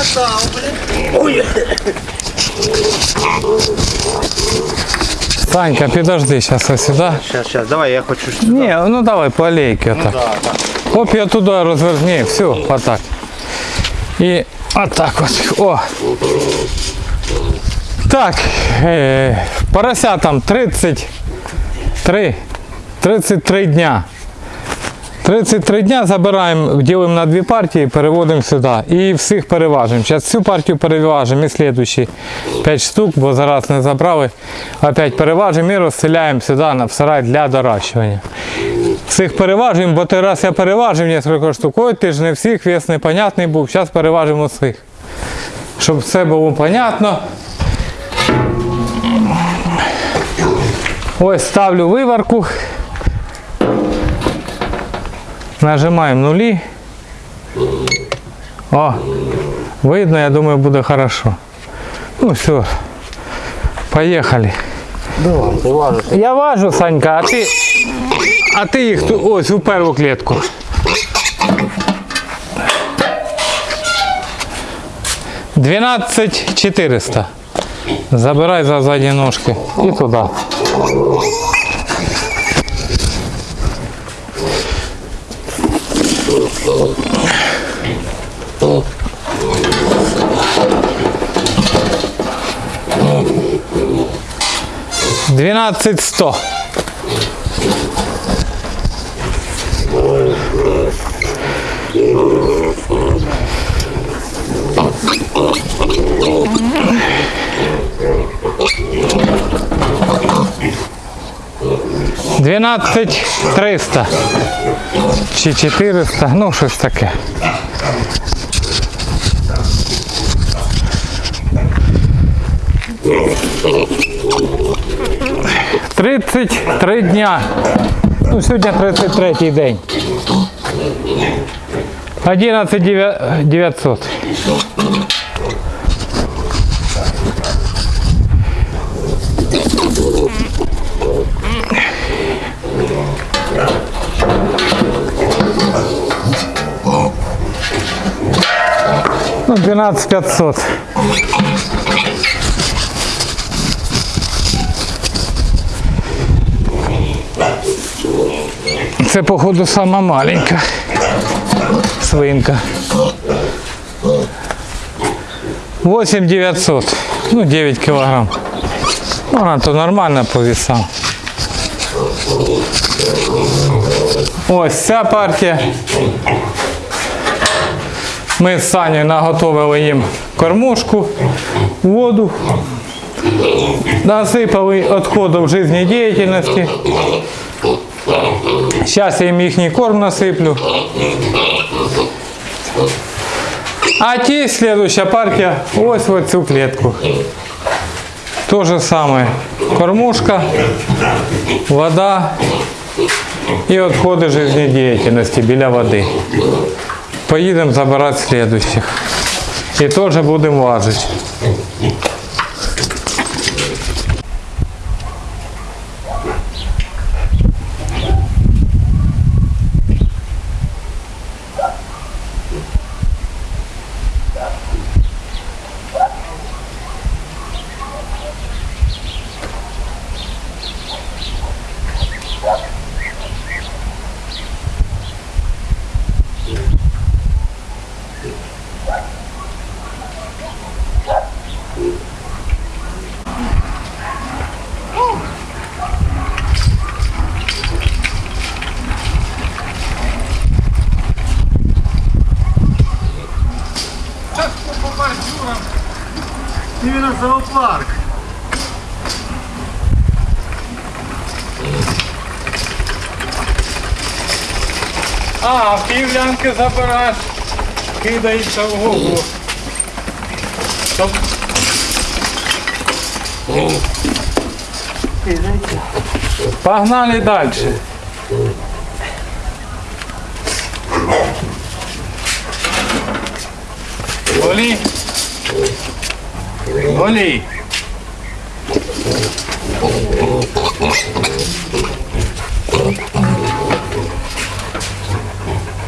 їх не катав, блін. Санька, підожди, зараз ось сюди. Щас, щас, давай, я хочу. сюди. Ні, ну давай по алейке отак. Да, так. Оп, я туди розверни, все, отак. І отак от. О. Так, е, порося там 33, 33 дня. 33 дня забираємо, ділимо на дві партії, переводимо сюди. І всіх переважимо. Зараз цю партію переважимо і слідуючі 5 штук, бо зараз не забрали. Опять переважимо і розселяємо сюди на сарай для доращування. Всіх переважуємо, бо той раз я переважив кілька штук. Ой, ти ж не всіх, вес непонятний був. Зараз переважимо всіх. Щоб все було понятно. Ось ставлю виварку. Нажимаємо нулі. О, видно, я думаю, буде хорошо. Ну все. Давай, ти важиш. Я важу, Санька, а ти. А ти їх ту- ось у перву клітку. Двенадцать четыреста. Забирай за задні ножки і туди. Двенадцать сто. Двенадцять триста. Чи 400, ну щось таке. Тридцять три дня. Ну, сьогодні 33 день. 11 900. Ну, 12 500. Це, походу, сама маленька свинка. 8 900. Ну, 9 килограмм. Ну, Вона то нормально по весам. Ось ця партія. Ми з Санєю наготовили їм кормушку, воду, насипали відходів життєдіяльності. Зараз я їм їхній корм насиплю. А ті следующая партія ось в цю клітку. То же саме. Кормушка, вода і відходи життєдіяльності біля води. Поїдемо забирати слідуючих. І теж будемо важити. Іменно зоопарк. А, півлянки забираєш, кидається в голову. Погнали далі. Оли! Оли!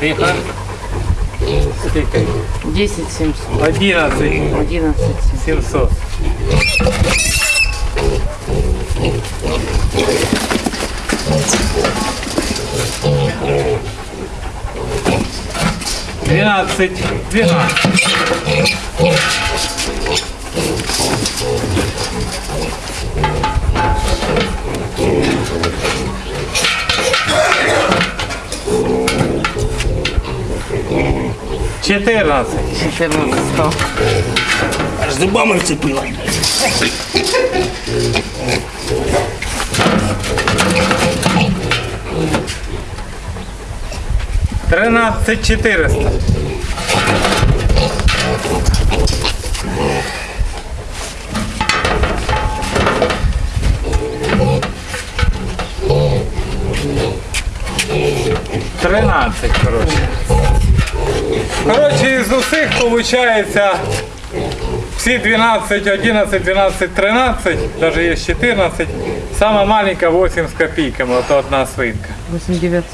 Тихо. Десять семьсот. Одиннадцать. Одиннадцать семьсот. Thank you. 12, 12. Четырнадцать. Четырнадцать. Аж зубами вцепила. Тринадцать четыреста. Тринадцать, коротше. Коротше, із усіх виходить всі 12, 11, 12, 13, навіть є 14. Сама маленька 8 з копійками, ото одна свинка. 8 900.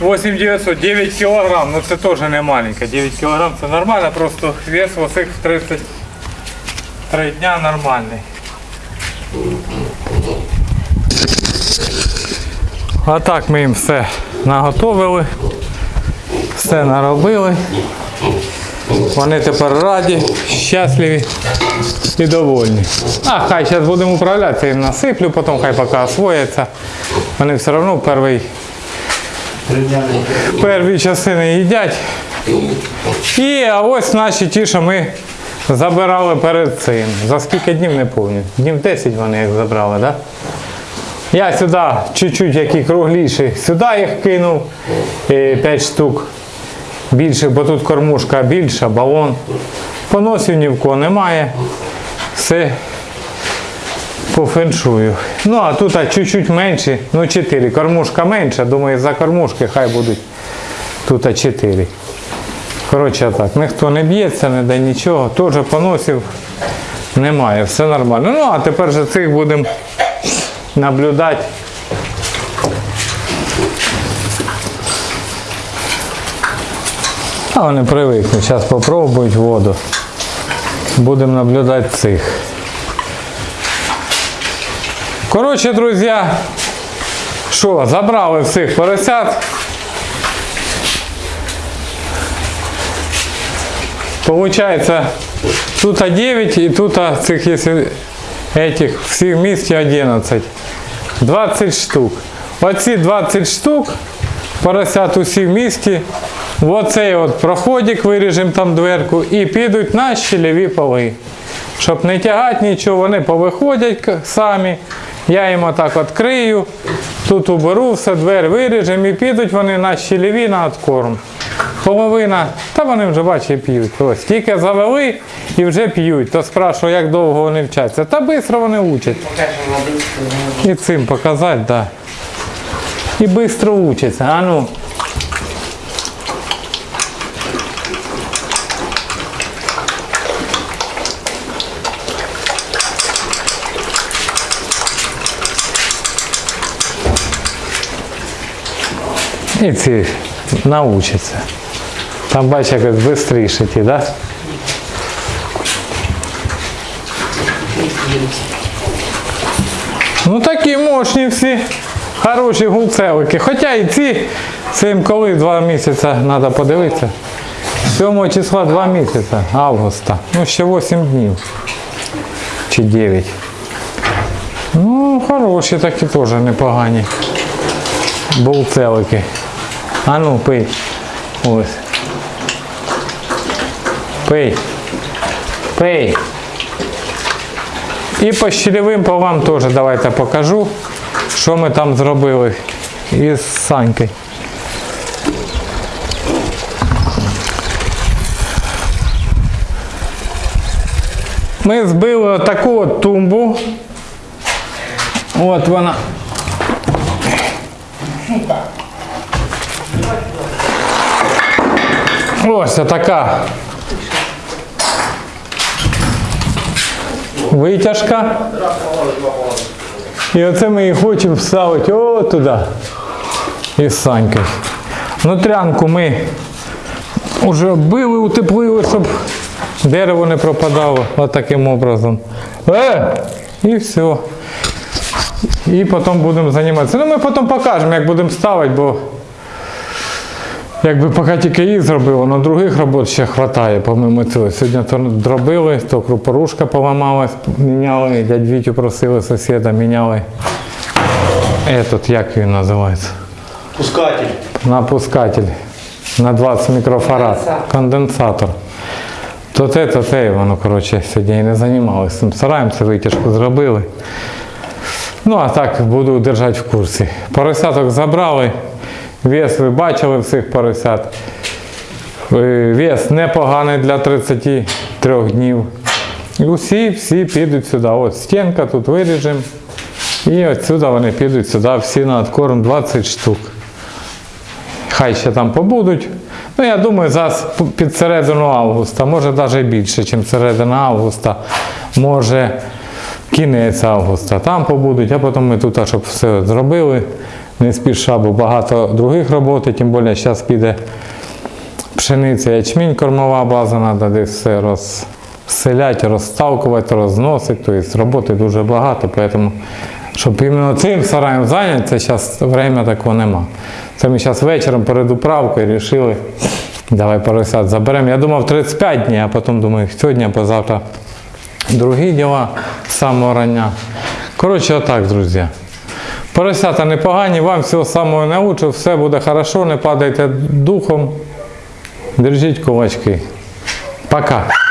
8 900, 9 кілограм, ну це теж не маленько. 9 кілограм це нормально, просто вес у всіх 33 дня нормальний. А так ми їм все наготовили, все наробили. Вони тепер раді, щасливі і довольні. А хай зараз будемо управлятися, їм насиплю, потім хай поки освояться. Вони все одно перший перві частини їдять. І а ось наші ті, що ми забирали перед цим. За скільки днів не пам'ятаю. Днів 10 вони їх забрали, так? Я сюди чуть-чуть які кругліші, сюди їх кинув 5 штук. Більше, бо тут кормушка більша, балон. Поносів ні в кого немає. Все по феншую. Ну, а тут чуть-чуть менше, ну 4. Кормушка менша, думаю, за кормушки хай будуть тут 4. Коротше так, ніхто не б'ється, не дає нічого, теж поносів немає, все нормально. Ну, а тепер же цих будемо наблюдати. А вони привикнуть, зараз спробують воду. Будемо наблюдати цих. Коротше, друзі, що, забрали всіх поросят. Получается, тут 9 и тут цих, этих всіх в місті 11. 20 штук. Оці 20 штук поросят усі в місті. Оцей от проходик виріжемо там дверку і підуть на щелеві поли. Щоб не тягати нічого, вони повиходять самі. Я їм отак відкрию, тут уберу, все, двері виріжемо і підуть вони на ліві на откорм. Половина, та вони вже бачать п'ють. Ось тільки завели і вже п'ють. То спрашиваю, як довго вони вчаться. Та швидко вони учать. І цим показати, так. Да. І швидко учаться. А ну. Ці научаться. Там бачиш, якось швидше ті, да? Ну такі мощні всі, хороші гулцевики. Хоча і ці, це їм коли два місяці треба подивитися. 7 числа 2 місяці августа. Ну ще 8 днів. Чи 9. Ну, хороші такі теж непогані. Булцелики. А ну, пий. Ось. Пий. Пий. І по щелевим полам теж давайте покажу, що ми там зробили із Санькою. Ми збили таку от тумбу. От вона. Ось така витяжка. І оце ми її хочемо вставити о туди. Із Санькою. Внутрянку ми Уже били, утеплили, щоб дерево не пропадало от таким образом. Е! І все. І потім будемо займатися. Ну ми потім покажемо, як будемо ставити, бо якби поки тільки їх зробили, на других робот ще вистачає, помимо цього. Сьогодні то дробили, то крупорушка поламалась, міняли, дядь Вітю просили сусіда, міняли. Этот, як він називається? Пускатель. Напускатель на 20 мікрофарад. Конденсатор. То те, то те, воно, коротше, сьогодні і не займалися цим сараєм, це витяжку зробили. Ну, а так буду держати в курсі. Поросяток забрали, вес ви бачили всіх поросят. Е, Вес непоганий для 33 днів. Усі всі підуть сюди. От стінка тут виріжемо. І отсюди вони підуть сюди, всі на откорм 20 штук. Хай ще там побудуть. Ну, я думаю, зараз під середину августа, може навіть більше, ніж середина августа, може кінець августа. Там побудуть, а потім ми тут, щоб все зробили. Не спіша, бо багато других роботи, тим більше зараз піде пшениця, ячмінь, кормова база, треба десь все розселяти, розставкувати, розносити. Тобто роботи дуже багато, тому щоб іменно цим сараєм зайнятися, зараз время такого нема. Це ми зараз вечором перед управкою вирішили, давай поросят заберемо. Я думав 35 днів, а потім думаю, сьогодні, позавтра другі діла з самого рання. Коротше, отак, друзі. Поросята непогані, вам всього самого научу, все буде хорошо, не падайте духом. Держіть кулачки. Пока.